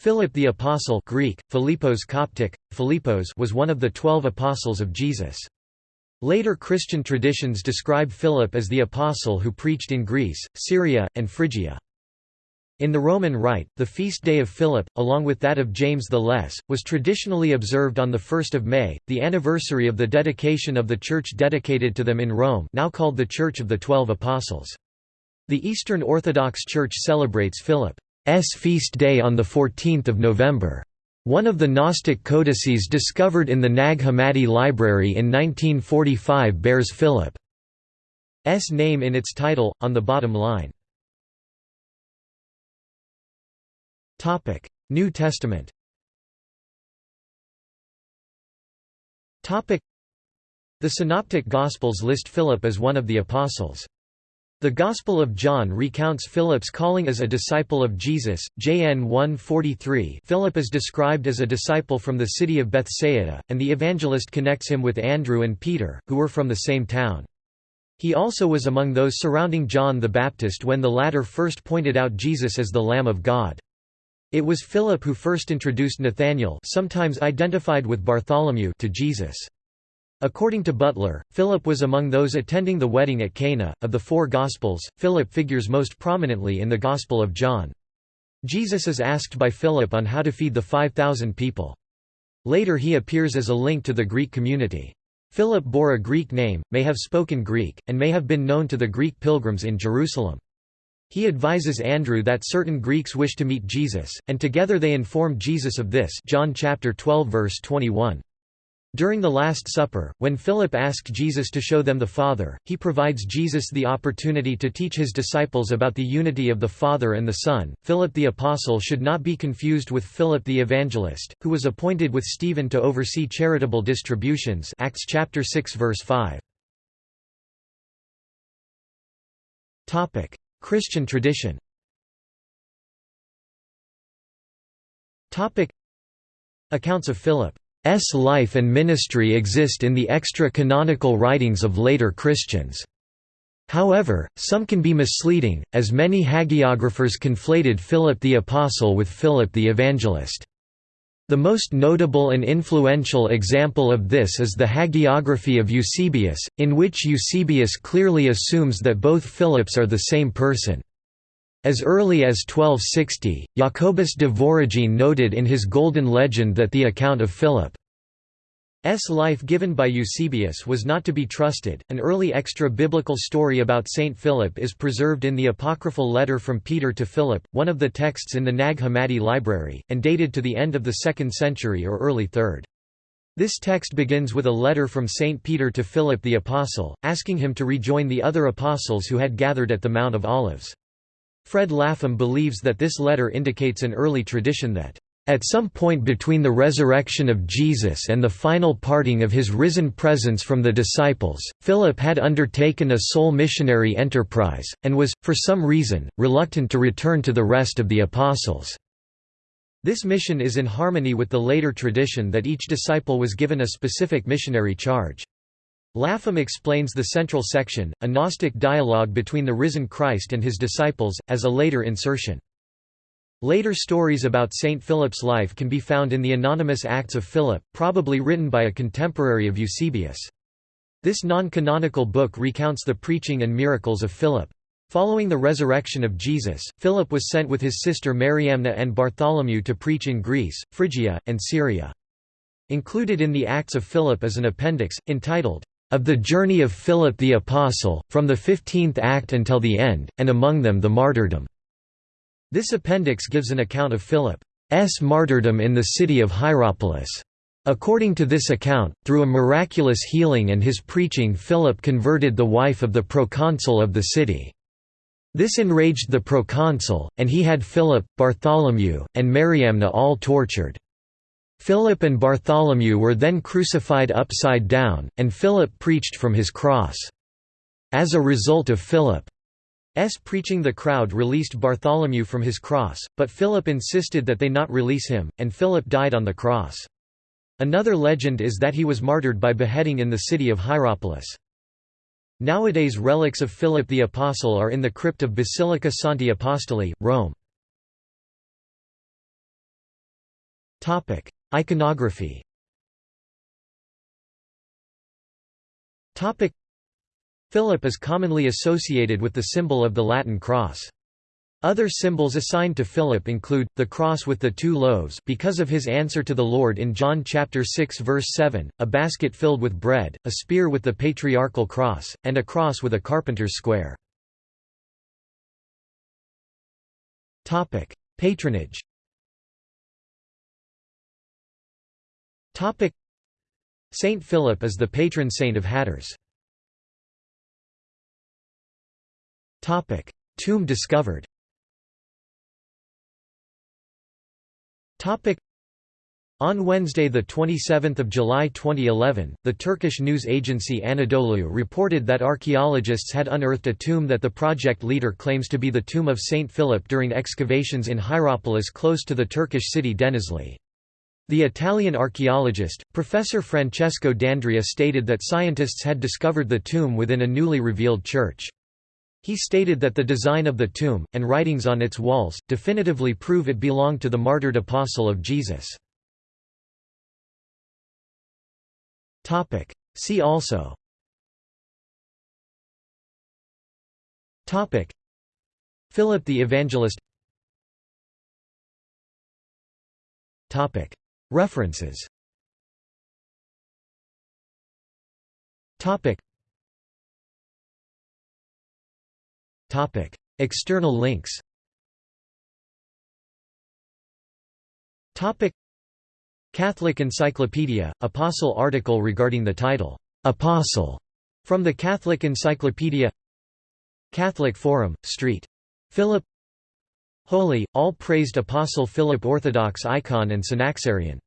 Philip the Apostle Greek, Philippos Coptic, Philippos was one of the twelve apostles of Jesus. Later Christian traditions describe Philip as the apostle who preached in Greece, Syria, and Phrygia. In the Roman Rite, the feast day of Philip, along with that of James the Less, was traditionally observed on 1 May, the anniversary of the dedication of the church dedicated to them in Rome now called the Church of the Twelve Apostles. The Eastern Orthodox Church celebrates Philip. S feast day on 14 November. One of the Gnostic codices discovered in the Nag Hammadi library in 1945 bears Philip's name in its title, on the bottom line. New Testament The Synoptic Gospels list Philip as one of the Apostles. The Gospel of John recounts Philip's calling as a disciple of Jesus. JN 1:43. Philip is described as a disciple from the city of Bethsaida, and the evangelist connects him with Andrew and Peter, who were from the same town. He also was among those surrounding John the Baptist when the latter first pointed out Jesus as the Lamb of God. It was Philip who first introduced Nathanael sometimes identified with Bartholomew to Jesus. According to Butler, Philip was among those attending the wedding at Cana. Of the four Gospels, Philip figures most prominently in the Gospel of John. Jesus is asked by Philip on how to feed the 5,000 people. Later he appears as a link to the Greek community. Philip bore a Greek name, may have spoken Greek, and may have been known to the Greek pilgrims in Jerusalem. He advises Andrew that certain Greeks wish to meet Jesus, and together they inform Jesus of this John chapter 12 verse 21. During the Last Supper, when Philip asked Jesus to show them the Father, he provides Jesus the opportunity to teach his disciples about the unity of the Father and the Son. Philip the Apostle should not be confused with Philip the Evangelist, who was appointed with Stephen to oversee charitable distributions. Acts chapter 6 verse 5. Topic: Christian tradition. Topic: Accounts of Philip S life and ministry exist in the extra-canonical writings of later Christians. However, some can be misleading, as many hagiographers conflated Philip the Apostle with Philip the Evangelist. The most notable and influential example of this is the hagiography of Eusebius, in which Eusebius clearly assumes that both Philips are the same person. As early as 1260, Jacobus de Voragine noted in his Golden Legend that the account of Philip's life given by Eusebius was not to be trusted. An early extra biblical story about Saint Philip is preserved in the apocryphal letter from Peter to Philip, one of the texts in the Nag Hammadi library, and dated to the end of the 2nd century or early 3rd. This text begins with a letter from Saint Peter to Philip the Apostle, asking him to rejoin the other apostles who had gathered at the Mount of Olives. Fred Lapham believes that this letter indicates an early tradition that at some point between the resurrection of Jesus and the final parting of his risen presence from the disciples, Philip had undertaken a sole missionary enterprise, and was, for some reason, reluctant to return to the rest of the apostles. This mission is in harmony with the later tradition that each disciple was given a specific missionary charge. Lapham explains the central section, a Gnostic dialogue between the risen Christ and his disciples, as a later insertion. Later stories about Saint Philip's life can be found in the anonymous Acts of Philip, probably written by a contemporary of Eusebius. This non-canonical book recounts the preaching and miracles of Philip. Following the resurrection of Jesus, Philip was sent with his sister Mariamna and Bartholomew to preach in Greece, Phrygia, and Syria. Included in the Acts of Philip is an appendix, entitled, of the journey of Philip the Apostle, from the fifteenth act until the end, and among them the martyrdom." This appendix gives an account of Philip's martyrdom in the city of Hierapolis. According to this account, through a miraculous healing and his preaching Philip converted the wife of the proconsul of the city. This enraged the proconsul, and he had Philip, Bartholomew, and Mariamna all tortured. Philip and Bartholomew were then crucified upside down, and Philip preached from his cross. As a result of Philip's preaching the crowd released Bartholomew from his cross, but Philip insisted that they not release him, and Philip died on the cross. Another legend is that he was martyred by beheading in the city of Hierapolis. Nowadays relics of Philip the Apostle are in the crypt of Basilica Santi Apostoli, Rome. Iconography Philip is commonly associated with the symbol of the Latin cross. Other symbols assigned to Philip include, the cross with the two loaves because of his answer to the Lord in John chapter 6 verse 7, a basket filled with bread, a spear with the patriarchal cross, and a cross with a carpenter's square. Patronage Saint Philip is the patron saint of hatters. Tomb discovered On Wednesday, 27 July 2011, the Turkish news agency Anadolu reported that archaeologists had unearthed a tomb that the project leader claims to be the tomb of Saint Philip during excavations in Hierapolis close to the Turkish city Denizli. The Italian archaeologist, Professor Francesco D'Andrea stated that scientists had discovered the tomb within a newly revealed church. He stated that the design of the tomb, and writings on its walls, definitively prove it belonged to the martyred apostle of Jesus. See also. Topic. Philip the Evangelist References. External links. Catholic Encyclopedia, Apostle article regarding the title, "'Apostle' from the Catholic Encyclopedia. Catholic Forum, St. Philip Holy, all-praised Apostle Philip Orthodox icon and Synaxarion